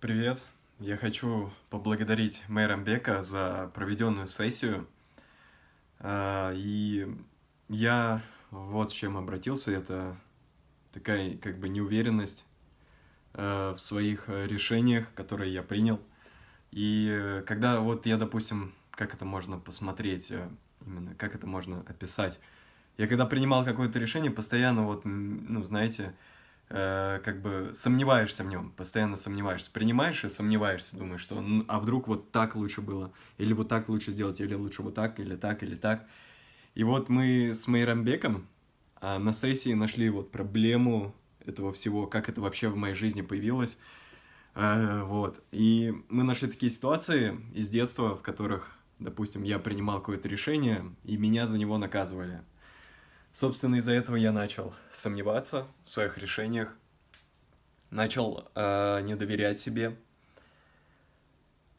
Привет! Я хочу поблагодарить мэра Бека за проведенную сессию. А, и я вот с чем обратился. Это такая как бы неуверенность а, в своих решениях, которые я принял. И когда вот я, допустим, как это можно посмотреть, э, именно как это можно описать. Я когда принимал какое-то решение, постоянно вот, ну, знаете, э, как бы сомневаешься в нем, постоянно сомневаешься. Принимаешь и сомневаешься, думаешь, что а вдруг вот так лучше было, или вот так лучше сделать, или лучше вот так, или так, или так. И вот мы с Мейрамбеком а, на сессии нашли вот проблему этого всего, как это вообще в моей жизни появилось. Э, вот. И мы нашли такие ситуации из детства, в которых, допустим, я принимал какое-то решение, и меня за него наказывали. Собственно, из-за этого я начал сомневаться в своих решениях, начал э, не доверять себе,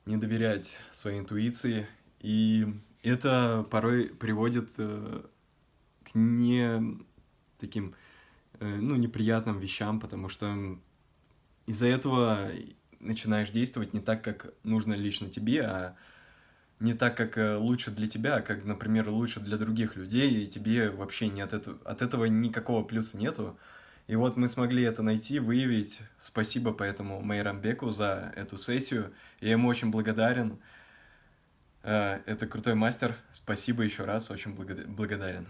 не доверять своей интуиции, и это порой приводит э, к не таким, э, ну, неприятным вещам, потому что из-за этого начинаешь действовать не так, как нужно лично тебе, а не так, как э, лучше для тебя, а как, например, лучше для других людей, и тебе вообще не от этого, от этого никакого плюса нету. И вот мы смогли это найти, выявить. Спасибо поэтому Майрамбеку за эту сессию. Я ему очень благодарен. Э, это крутой мастер. Спасибо еще раз, очень благодарен.